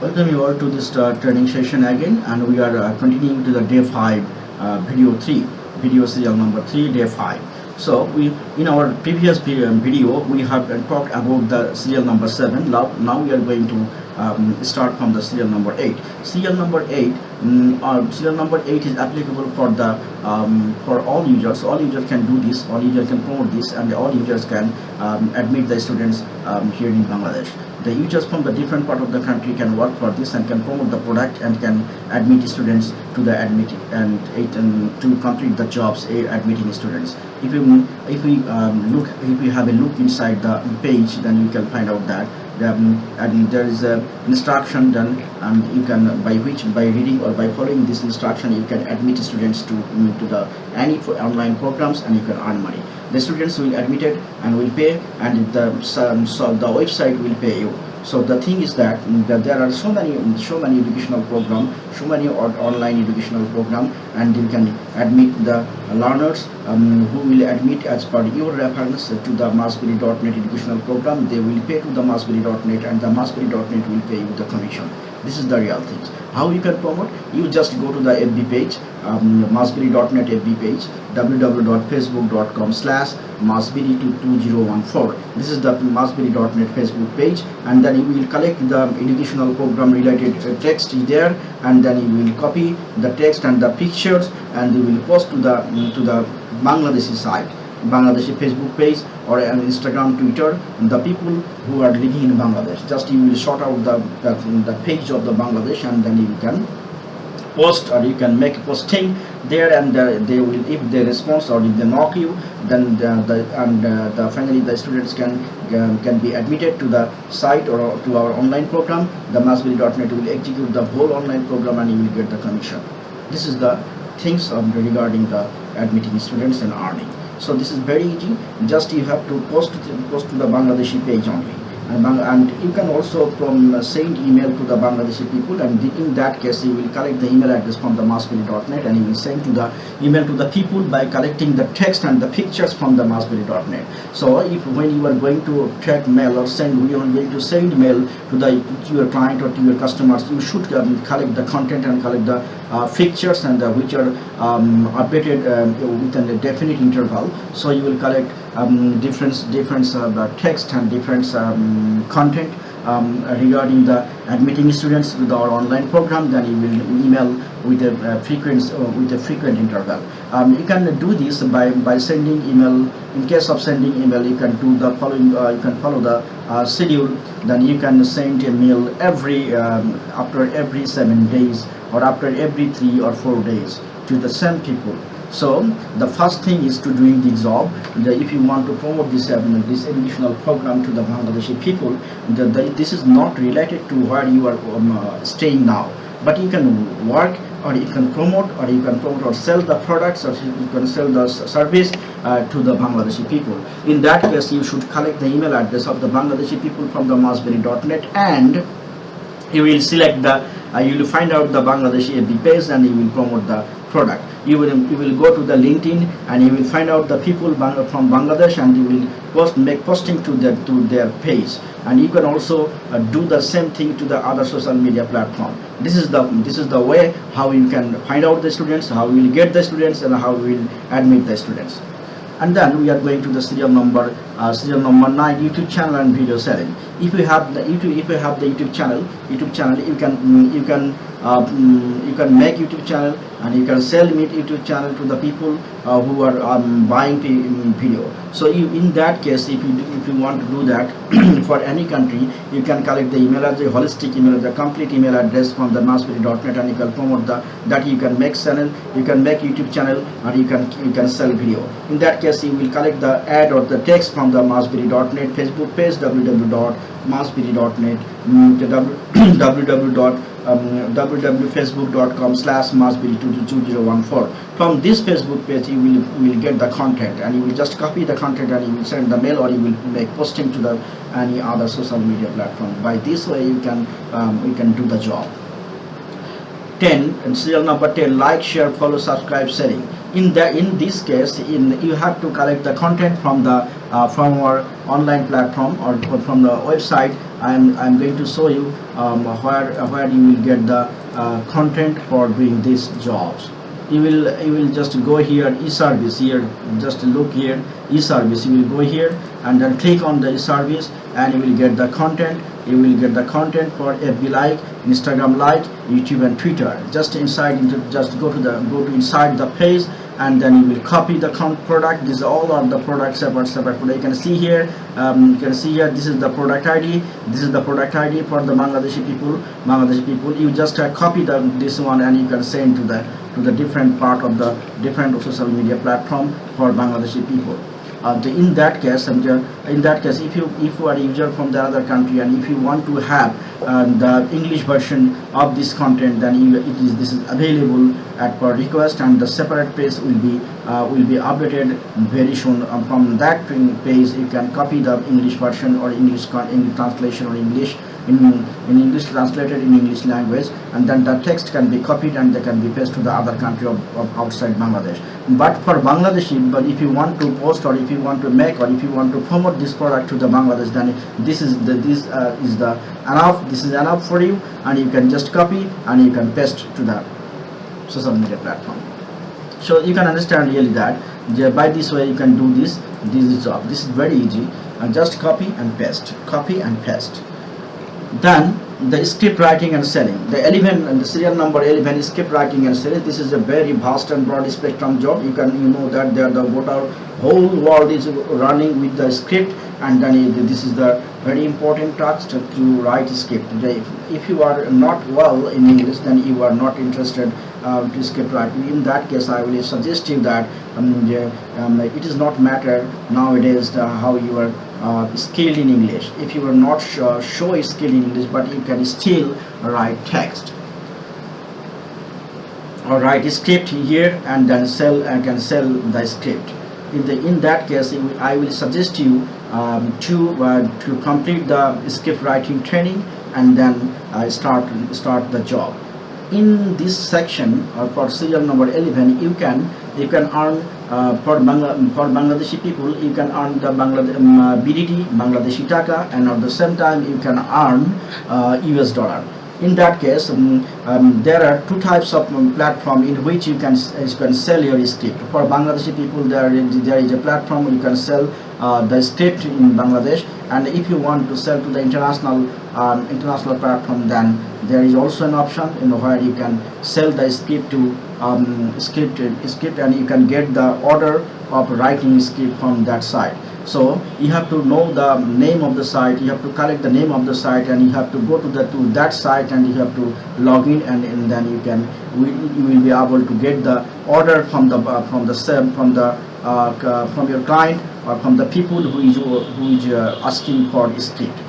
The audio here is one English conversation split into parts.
Welcome you all to this uh, training session again and we are uh, continuing to the day 5 uh, video 3 video serial number 3 day 5 so we in our previous video we have talked about the serial number 7 now, now we are going to um, start from the serial number 8 serial number 8 um, uh, serial number 8 is applicable for the um, for all users. All users can do this. All users can promote this and all users can um, admit the students um, here in Bangladesh the users from the different part of the country can work for this and can promote the product and can admit students to the admit and, and to complete the jobs eh, admitting students. If you if we um, look if we have a look inside the page then you can find out that um, and there is a instruction done and you can by which by reading or by following this instruction you can admit students to to the any online programs and you can earn money the students will admitted and will pay and the so the website will pay you. So the thing is that, that there are so many so many educational program so many online educational program and you can admit the learners um, who will admit as per your reference to the massberry.net educational program. They will pay to the massberry.net and the massberry.net will pay you the commission. This is the real things. How you can promote? You just go to the fb page um, massberry.net fb page www.facebook.com slash massberry2014 this is the massberry.net facebook page and then you will collect the educational program related uh, text there and then you will copy the text and the pictures and you will post to the to the bangladeshi site Bangladeshi Facebook page or an Instagram, Twitter, the people who are living in Bangladesh. Just you will sort out the, the, the page of the Bangladesh and then you can post or you can make a posting there and uh, they will if they respond or if they knock you then the, the and uh, the finally the students can um, can be admitted to the site or to our online program. The massberry.net will execute the whole online program and you will get the commission. This is the things regarding the admitting students and earning. So this is very easy. Just you have to post to, post to the Bangladeshi page only and, and you can also from uh, send email to the Bangladeshi people and in that case you will collect the email address from the massberry.net and you will send to the email to the people by collecting the text and the pictures from the massberry.net so if when you are going to track mail or send you are going to send mail to the to your client or to your customers you should um, collect the content and collect the uh, fixtures and uh, which are um, updated um, within a definite interval. So you will collect um, different different uh, text and different um, content um, regarding the admitting students with our online program. Then you will email with a uh, frequent uh, with a frequent interval. Um, you can do this by by sending email. In case of sending email you can do the following uh, you can follow the uh, schedule. Then you can send a mail every um, after every seven days or after every three or four days to the same people. So the first thing is to doing the job. The, if you want to promote this uh, this educational program to the Bangladeshi people the, the, this is not related to where you are um, uh, staying now. But you can work or you can promote or you can promote or sell the products or you can sell the service uh, to the Bangladeshi people. In that case you should collect the email address of the Bangladeshi people from the massberry.net and you will select the uh, you will find out the Bangladeshi FB page and you will promote the product. You will you will go to the linkedin and you will find out the people from bangladesh and you will post make posting to their to their page. And you can also uh, do the same thing to the other social media platform. This is the this is the way how you can find out the students how you will get the students and how you will admit the students and then we are going to the serial number uh, serial number 9 youtube channel and video selling. If you have the youtube if you have the youtube channel youtube channel you can you can uh, you can make youtube channel and you can sell meet youtube channel to the people uh, who are um, buying video. So you, in that case if you if you want to do that for any country you can collect the email address holistic email the complete email address from the massberry.net and you can promote the that you can make channel you can make youtube channel and you can you can sell video. In that case you will collect the ad or the text from the massberry.net facebook page www.massberry.net www www.facebook.com slash massberry22014 from this facebook page you will, will get the content and you will just copy the content and you will send the mail or you will make posting to the any other social media platform. By this way you can um, you can do the job 10 and serial number 10 like share follow subscribe sharing in the in this case in you have to collect the content from the uh, from our online platform or, or from the website. I'm i'm going to show you um, where where you will get the uh, content for doing these jobs. You will you will just go here e-service here. Just look here e-service. You will go here and then click on the e-service and you will get the content. You will get the content for FB like Instagram like YouTube and Twitter. Just inside into just go to the go to inside the page and then you will copy the product. These are all of the products separate separate product. you can see here um, you can see here this is the product ID this is the product ID for the Bangladeshi people. Bangladeshi people you just uh, copy the this one and you can send to the to the different part of the different social media platform for Bangladeshi people uh, the, in that case and uh, in that case if you if you are a user from the other country and if you want to have uh, the English version of this content then you, it is this is available at per request and the separate page will be uh, will be updated very soon um, from that page you can copy the English version or English, English translation or English in, in English translated in English language and then the text can be copied and they can be pasted to the other country of, of outside Bangladesh. But for Bangladeshi, but if you want to post or if you want to make or if you want to promote this product to the Bangladesh, then this is the this uh, is the enough. This is enough for you, and you can just copy and you can paste to the social media platform. So you can understand really that by this way you can do this this job. This is very easy. And just copy and paste, copy and paste then the script writing and selling the 11 and the serial number 11 script writing and selling this is a very vast and broad spectrum job you can you know that there the whole world is running with the script and then this is the very important task to, to write script. If you are not well in english then you are not interested uh, to script writing in that case i will suggest you that um, yeah, um, it is not matter nowadays the, how you are uh, skilled in English. If you are not sure, show skill in English but you can still write text. Or write script here and then sell and can sell the script in the in that case I will suggest you um, to uh, to complete the script writing training and then uh, start start the job. In this section or for serial number 11 you can you can earn uh, for, Bangla for Bangladeshi people you can earn the Bangladesh um, uh, BDT Bangladeshi Taka and at the same time you can earn uh, US dollar in that case um, um, there are two types of um, platform in which you can you can sell your script for Bangladeshi people there is, there is a platform you can sell uh, the script in Bangladesh. And if you want to sell to the international um, international platform then there is also an option know where you can sell the script to um, script script and you can get the order of writing script from that site so you have to know the name of the site you have to collect the name of the site and you have to go to the to that site and you have to log in and, and then you can you will be able to get the order from the uh, from the from the uh, from your client or from the people who is who is uh, asking for script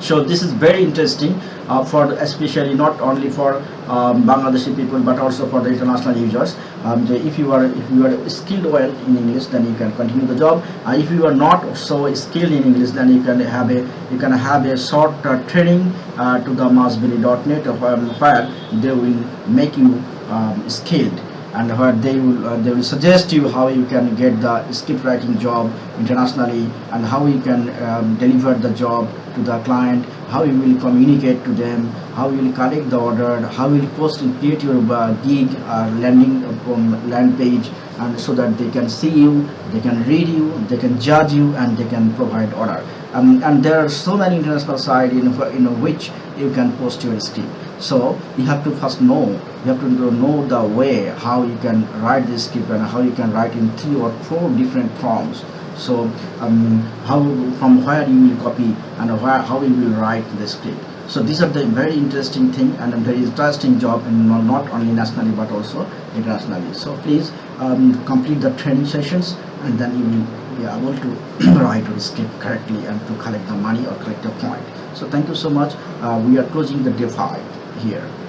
so this is very interesting uh, for especially not only for um, Bangladeshi people but also for the international users. Um, so if you are if you are skilled well in English then you can continue the job. Uh, if you are not so skilled in English then you can have a you can have a short uh, training uh, to the massberry.net um, where they will make you um, skilled and where they will uh, they will suggest you how you can get the script writing job internationally and how you can um, deliver the job to the client how you will communicate to them how you will collect the order how you will post and create your uh, gig uh, landing from land page and so that they can see you they can read you they can judge you and they can provide order. Um, and there are so many international sites in, in which you can post your script so you have to first know you have to know the way how you can write this script and how you can write in three or four different forms. So um, how from where you will copy and where, how you will write the script. So these are the very interesting thing and a very interesting job and not only nationally but also internationally. So please um, complete the training sessions and then you will be able to write your script correctly and to collect the money or collect the point. So thank you so much. Uh, we are closing the day 5 here